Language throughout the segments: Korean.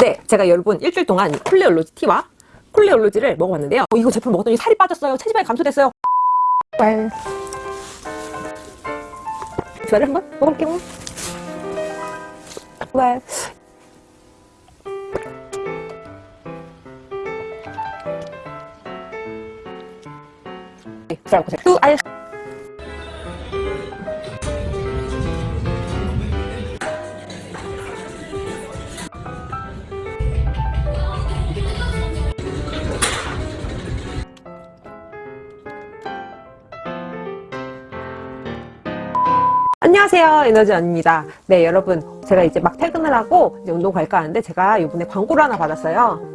네, 제가 여러분 일주일 동안 콜레 올로지 티와 콜레 올로지를 먹어봤는데요. 어, 이거 제품 먹었더니 살이 빠졌어요. 체지방이 감소됐어요. 왈. 주화를 한번 먹어볼게요. 왈. 네, 알. 안녕하세요 에너지 언입니다. 네 여러분. 제가 이제 막 퇴근을 하고 이제 운동 갈까 하는데 제가 이번에 광고를 하나 받았어요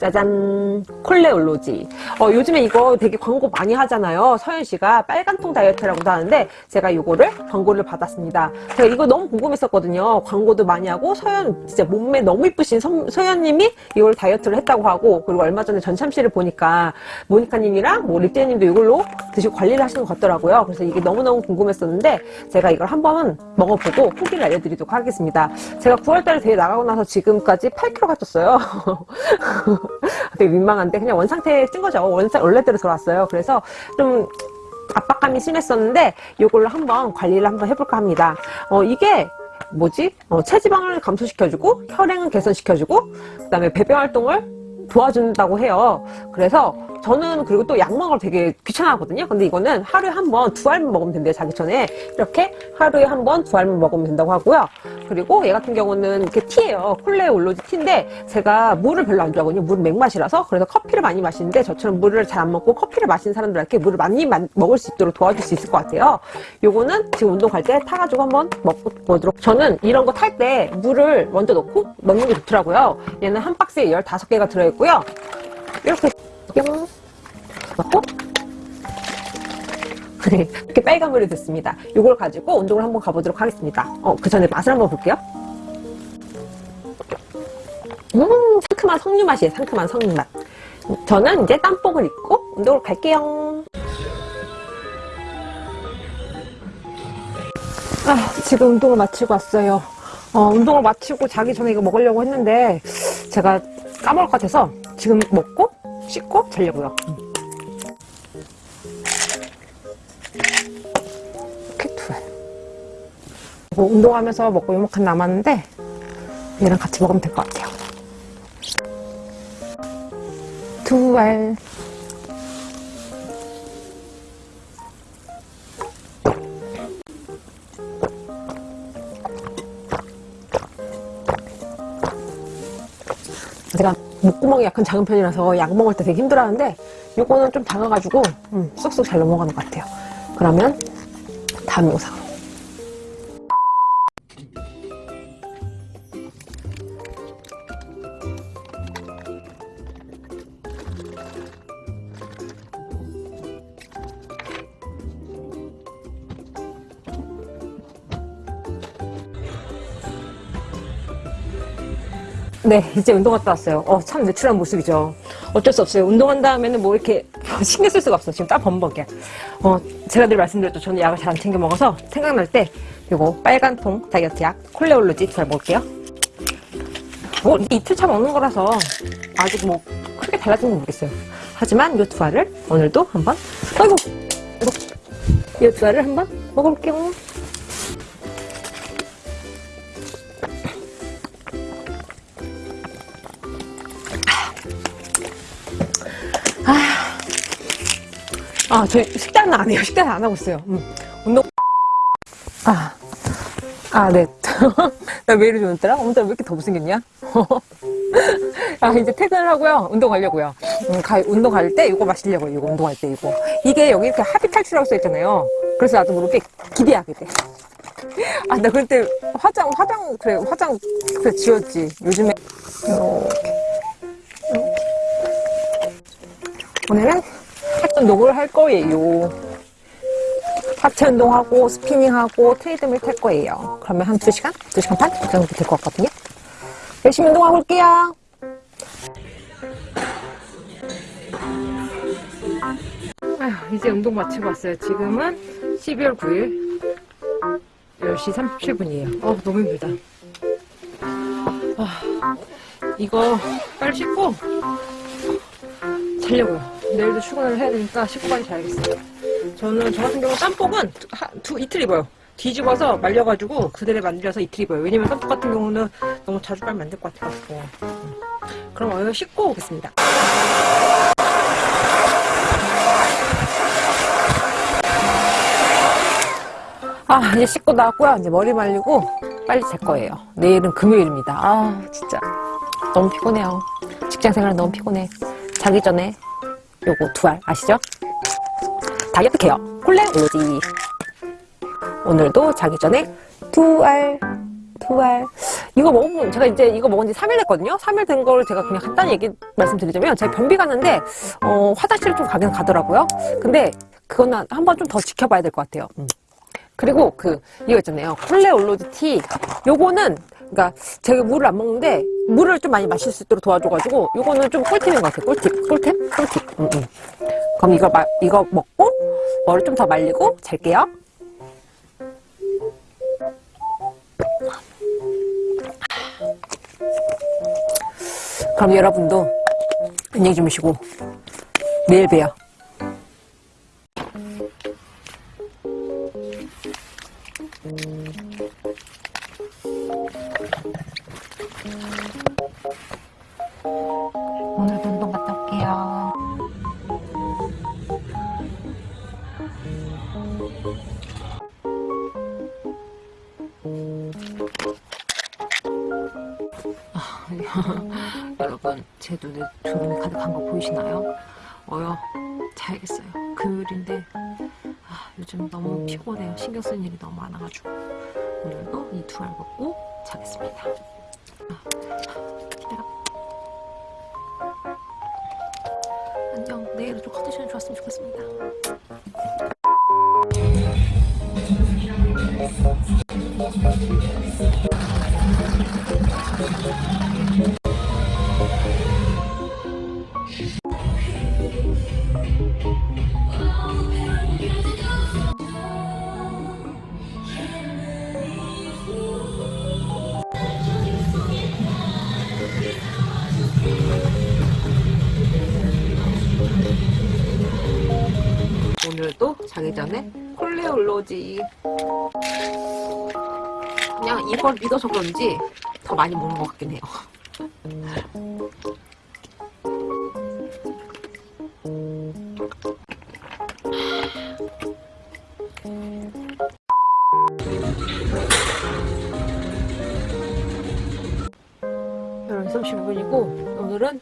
짜잔. 콜레올로지. 어, 요즘에 이거 되게 광고 많이 하잖아요. 서현씨가 빨간통 다이어트라고도 하는데 제가 이거를 광고를 받았습니다. 제가 이거 너무 궁금했었거든요. 광고도 많이 하고 서현 진짜 몸매 너무 이쁘신 서, 서현님이 이걸 다이어트를 했다고 하고 그리고 얼마 전에 전참시를 보니까 모니카님이랑 뭐 립제님도 이걸로 드시고 관리를 하시는 것 같더라고요. 그래서 이게 너무너무 궁금했었는데 제가 이걸 한번 먹어보고 후기를 알려드리도록 하겠습니다. 제가 9월달에 대회 나가고 나서 지금까지 8kg가 쪘어요 되게 민망한데 그냥 원상태에 찐 거죠. 원상, 원래대로 들어왔어요. 그래서 좀 압박감이 심했었는데 이걸로 한번 관리를 한번 해볼까 합니다. 어, 이게 뭐지? 어, 체지방을 감소시켜주고 혈행을 개선시켜주고 그 다음에 배변 활동을 도와준다고 해요. 그래서 저는 그리고 또 약 먹을 되게 귀찮아하거든요. 근데 이거는 하루에 한 번 두 알만 먹으면 된대요. 자기 전에 이렇게 하루에 한 번 두 알만 먹으면 된다고 하고요. 그리고 얘 같은 경우는 이렇게 티예요. 콜레 올로지 티인데 제가 물을 별로 안 좋아하거든요. 물은 맥맛이라서 그래서 커피를 많이 마시는데 저처럼 물을 잘 안 먹고 커피를 마시는 사람들한테 물을 많이 먹을 수 있도록 도와줄 수 있을 것 같아요. 요거는 지금 운동 갈 때 타가지고 한번 먹보도록 저는 이런 거 탈 때 물을 먼저 넣고 먹는 게 좋더라고요. 얘는 한 박스에 15개가 들어있고요. 이렇게 뿅 넣고 네, 이렇게 빨간 물이 됐습니다. 이걸 가지고 운동을 한번 가보도록 하겠습니다. 어, 그 전에 맛을 한번 볼게요. 음, 상큼한 석류 맛이에요. 상큼한 석류 맛. 저는 이제 땀복을 입고 운동을 갈게요. 아, 지금 운동을 마치고 왔어요. 어, 운동을 마치고 자기 전에 이거 먹으려고 했는데 제가 까먹을 것 같아서 지금 먹고 씻고 자려고요. 이렇게 두 알. 뭐 운동하면서 먹고 요만큼 남았는데 얘랑 같이 먹으면 될 것 같아요. 두 알. 목구멍이 약간 작은 편이라서 약 먹을 때 되게 힘들어하는데 요거는 좀 작아가지고 음, 쏙쏙 잘 넘어가는 것 같아요. 그러면 다음 영상 네, 이제 운동 갔다 왔어요. 어, 참 내추럴한 모습이죠. 어쩔 수 없어요. 운동한 다음에는 뭐 이렇게 신경 쓸 수가 없어. 지금 딱 범벅이야. 어, 제가 늘 말씀드렸죠. 저는 약을 잘 안 챙겨 먹어서 생각날 때 요거 빨간 통 다이어트 약 콜레올로지 잘 먹을게요. 뭐 이틀 차 먹는 거라서 아직 뭐 크게 달라진 건 모르겠어요. 하지만 요두 알을 오늘도 한번 아이고 요두 알을 한번 먹어볼게요. 아, 저희 식단은 안 해요. 식단은 안 하고 있어요. 음. 운동. 아, 아, 네. 나 왜 이러지 오늘따라? 오늘따라 왜 이렇게 더 못생겼냐? 아, 이제 퇴근을 하고요. 운동 가려고요. 음, 가, 운동 갈 때 이거 마시려고요. 이거 운동할 때 이거. 이게 여기 이렇게 합의 탈출하고 써있잖아요. 그래서 나도 모르게 기대하게 돼. 아, 나 그때 화장, 화장, 그래, 화장, 그래, 지웠지. 요즘에. 이렇게. 오늘은 운동을 할 거예요. 하체 운동 하고 스피닝하고 트레이드밀 탈 거예요. 그러면 한 2시간? 2시간 반? 그 정도 될 것 같거든요. 열심히 운동하고 올게요. 아휴, 이제 운동 마치고 왔어요. 지금은 12월 9일 10시 37분이에요. 어, 너무 힘들다. 아, 이거 빨리 씻고 자려고요. 내일도 출근을 해야 되니까 씻고 빨리 자야겠어요. 저는 저 같은 경우 짬뽕은 두, 하- 두 이틀 입어요. 뒤집어서 말려가지고 그대로 만들어서 이틀 입어요. 왜냐면 짬뽕 같은 경우는 너무 자주 빨면 안 될 것 같아가지고. 음. 그럼 얼른 씻고 오겠습니다. 아 이제 씻고 나왔고요. 이제 머리 말리고 빨리 잘 거예요. 내일은 금요일입니다. 아 진짜 너무 피곤해요. 직장 생활 너무 피곤해. 자기 전에 요거 두 알 아시죠? 다이어트 케어 콜레 올로지 오늘도 자기 전에 두 알, 두 알. 이거 먹으면, 제가 이제 이거 먹은 지 3일 됐거든요? 3일 된 걸 제가 그냥 간단히 얘기 말씀드리자면, 제가 변비 갔는데, 어, 화장실을 좀 가긴 가더라고요. 근데, 그거는 한번 좀 더 지켜봐야 될 것 같아요. 음. 그리고 그, 이거 있잖아요. 콜레 올로지 티. 요거는, 그니까, 제가 물을 안 먹는데, 물을 좀 많이 마실 수 있도록 도와줘가지고, 요거는 좀 꿀팁인 것 같아요. 꿀팁. 꿀팁? 꿀팁. 음, 음. 그럼 이거, 마, 이거 먹고, 머리 좀 더 말리고, 잘게요. 그럼 여러분도 안녕히 주무시고 내일 봬요. 여러분 제 눈에 주름이 가득한 거 보이시나요? 어여 자야겠어요. 금요일인데 아, 요즘 너무 피곤해요. 신경 쓰는 일이 너무 많아가지고. 오늘도 이 두 알 먹고 자겠습니다. 아, 기다려. 안녕. 내일은 좀 컨디션이 좋았으면 좋겠습니다 오늘도 자기 전에 콜레올로지 그냥 이걸 믿어서 그런지 더 많이 먹는 것 같긴 해요 열한 35분이고 오늘은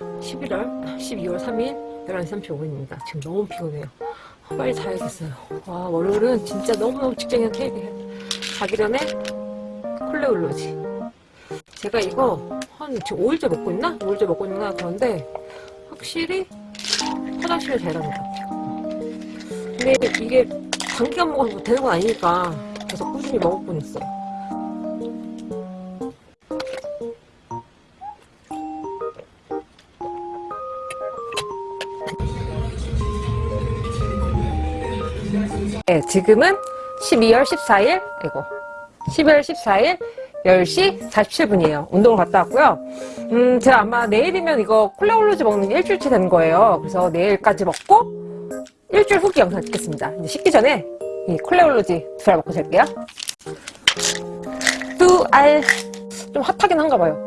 11월 12월 3일 11시 35분입니다. 지금 너무 피곤해요. 빨리 자야겠어요. 와 월요일은 진짜 너무너무 직장인 케이크 자기 전에 콜레올로지 제가 이거 한 지금 5일째 먹고 있나? 5일째 먹고 있나? 그런데 확실히 화장실을 잘 가는 것 같아요. 근데 이게 단기간 먹어서 되는 건 아니니까 계속 꾸준히 먹었곤 있어요. 네, 지금은 12월 14일, 아이고, 12월 14일 10시 47분이에요. 운동을 갔다 왔고요. 음, 제가 아마 내일이면 이거 콜레올로지 먹는 게 일주일치 되는 거예요. 그래서 내일까지 먹고 일주일 후기 영상 찍겠습니다. 이제 식기 전에 이 콜레올로지 두 알 먹고 잘게요. 두 알. 좀 핫하긴 한가 봐요.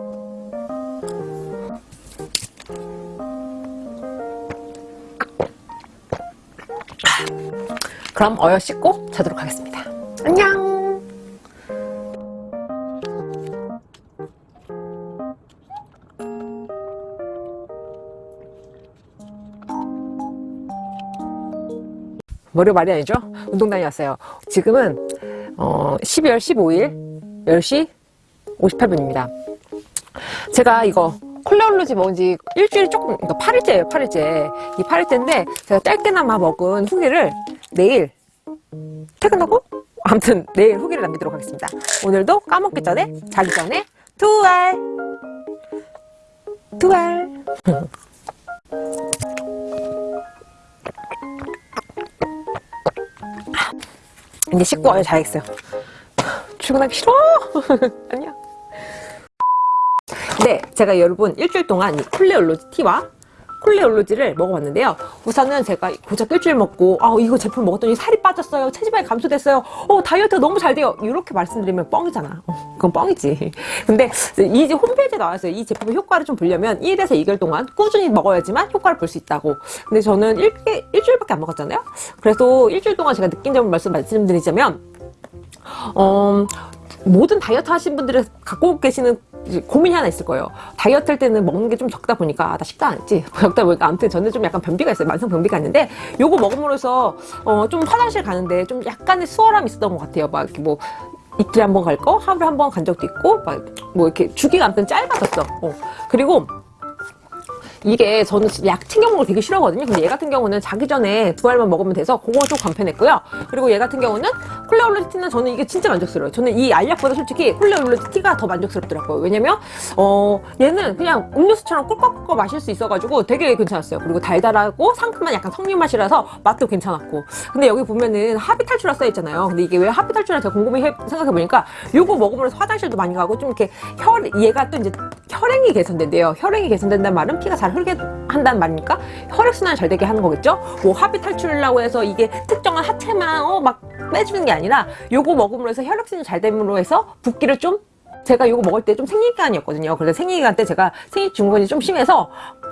그럼 어여 씻고 자도록 하겠습니다. 안녕! 머리 말이 아니죠? 운동 다녀왔어요. 지금은 어, 12월 15일 10시 58분입니다. 제가 이거 콜레올로지 먹은 지 일주일 조금, 그러니까 8일째예요, 8일째. 이 8일째인데 제가 짧게나마 먹은 후기를 내일 퇴근하고 아무튼 내일 후기를 남기도록 하겠습니다. 오늘도 까먹기 전에 자기 전에 두 알, 두 알. 이제 씻고 와야 자야겠어요. 출근하기 싫어. 안녕. 네, 제가 여러분 일주일 동안 이 콜레 올로지 티와 콜레 올로지를 먹어봤는데요. 우선은 제가 고작 일주일 먹고 아 이거 제품 먹었더니 살이 빠졌어요. 체지방이 감소됐어요. 어 다이어트가 너무 잘 돼요. 이렇게 말씀드리면 뻥이잖아. 어, 그건 뻥이지. 근데 이 홈페이지에 나와있어요. 이 제품의 효과를 좀 보려면 1에서 2개월 동안 꾸준히 먹어야지만 효과를 볼 수 있다고. 근데 저는 일, 일주일밖에 안 먹었잖아요. 그래서 일주일 동안 제가 느낀 점을 말씀 말씀드리자면 어, 모든 다이어트 하신 분들이 갖고 계시는 고민이 하나 있을 거예요. 다이어트 할 때는 먹는 게 좀 적다 보니까 아, 나 식단 안 했지. 적다 보니까 아무튼 저는 좀 약간 변비가 있어요. 만성 변비가 있는데 요거 먹음으로써 어, 좀 화장실 가는데 좀 약간의 수월함이 있었던 것 같아요. 막 이렇게 뭐 이틀에 한 번 갈 거, 하루에 한 번 간 적도 있고, 막 뭐 이렇게 주기가 아무튼 짧아졌어. 어. 그리고 이게 저는 약 챙겨 거 되게 싫어하거든요. 근데 얘 같은 경우는 자기 전에 두 알만 먹으면 돼서 그거 좀 간편했고요. 그리고 얘 같은 경우는 콜레올로지 티는 저는 이게 진짜 만족스러워요. 저는 이 알약보다 솔직히 콜레올로지 티가 더 만족스럽더라고요. 왜냐면 어 얘는 그냥 음료수처럼 꿀꺽꿀꺽 마실 수 있어가지고 되게 괜찮았어요. 그리고 달달하고 상큼한 약간 석류 맛이라서 맛도 괜찮았고. 근데 여기 보면은 탈출라 써있잖아요. 근데 이게 왜 탈출라 제가 궁금해 생각해보니까 요거 먹으면서 화장실도 많이 가고 좀 이렇게 혈 얘가 또 이제 혈행이 개선된대요. 혈행이 개선된다는 말은 피가 잘 흐르게 한다는 말입니까? 혈액순환 잘 되게 하는 거겠죠? 뭐 합의 탈출이라고 해서 이게 특정한 하체만 어, 막 빼주는 게 아니라 요거 먹음으로 해서 혈액순환이 잘 됨으로 해서 붓기를 좀 제가 이거 먹을 때 좀 생리기간이었거든요. 그래서 생리기간 때 제가 생리 증후군이 좀 심해서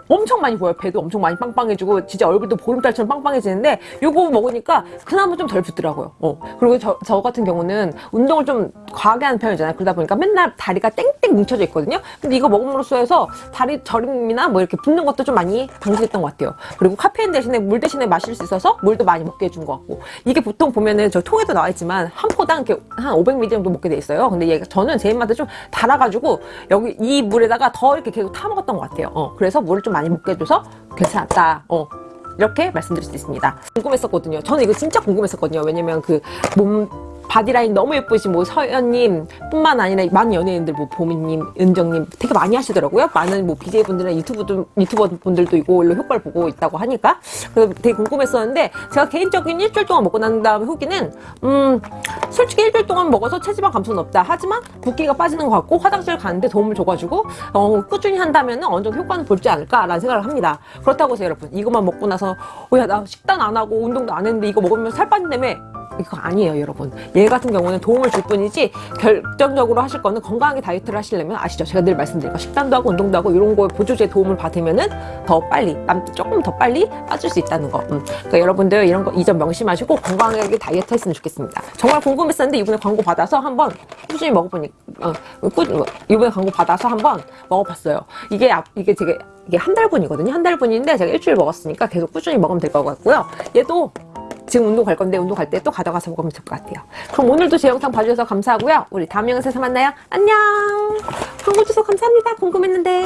엄청 많이 보여요. 배도 엄청 많이 빵빵해지고 진짜 얼굴도 보름달처럼 빵빵해지는데 요거 먹으니까 그나마 좀 덜 붓더라고요. 어. 그리고 저, 저 같은 경우는 운동을 좀 과하게 하는 편이잖아요. 그러다 보니까 맨날 다리가 땡땡 뭉쳐져 있거든요. 근데 이거 먹음으로써 해서 다리 저림이나 뭐 이렇게 붓는 것도 좀 많이 방지됐던 것 같아요. 그리고 카페인 대신에 물 대신에 마실 수 있어서 물도 많이 먹게 해준 것 같고 이게 보통 보면은 저 통에도 나와 있지만 한 포당 이렇게 한 500ml 정도 먹게 돼 있어요. 근데 얘가 저는 제 입맛에 좀 달아가지고 여기 이 물에다가 더 이렇게 계속 타 먹었던 것 같아요. 어, 그래서 물을 좀 많이 먹게 해줘서 괜찮았다. 어, 이렇게 말씀드릴 수 있습니다. 궁금했었거든요. 저는 이거 진짜 궁금했었거든요. 왜냐면 그 몸 바디라인 너무 예쁘신 뭐 서연님 뿐만 아니라 많은 연예인들 뭐 보미님, 은정님 되게 많이 하시더라고요. 많은 뭐 BJ 분들이나 유튜브 유튜버 분들도 이걸로 효과를 보고 있다고 하니까 그래서 되게 궁금했었는데 제가 개인적인 일주일 동안 먹고 난 다음에 후기는 음 솔직히 일주일 동안 먹어서 체지방 감소는 없다. 하지만 붓기가 빠지는 것 같고 화장실 가는데 도움을 줘가지고 어, 꾸준히 한다면 어느 정도 효과는 볼지 않을까라는 생각을 합니다. 그렇다고 해서 여러분 이것만 먹고 나서 어, 야나 식단 안 하고 운동도 안 했는데 이거 먹으면 살 빠진다며 이거 아니에요 여러분. 얘 같은 경우는 도움을 줄 뿐이지 결정적으로 하실 거는 건강하게 다이어트를 하시려면 아시죠? 제가 늘 말씀드린 거 식단도 하고 운동도 하고 이런 거에 보조제 도움을 받으면 은 더 빨리 남 조금 더 빨리 빠질 수 있다는 거. 음. 그러니까 여러분들 이런 거 이점 명심하시고 건강하게 다이어트 했으면 좋겠습니다. 정말 궁금했었는데 이번에 광고 받아서 한번 꾸준히 먹어보니 어, 꾸, 이번에 광고 받아서 한번 먹어봤어요. 이게 앞- 이게 되게 이게 한 달분이거든요. 한 달분인데 제가 일주일 먹었으니까 계속 꾸준히 먹으면 될 것 같고요. 얘도 지금 운동 갈 건데 운동 갈 때 또 가져가서 먹으면 될것 같아요. 그럼 오늘도 제 영상 봐주셔서 감사하고요. 우리 다음 영상에서 만나요. 안녕. 광고 주셔서 감사합니다. 궁금했는데.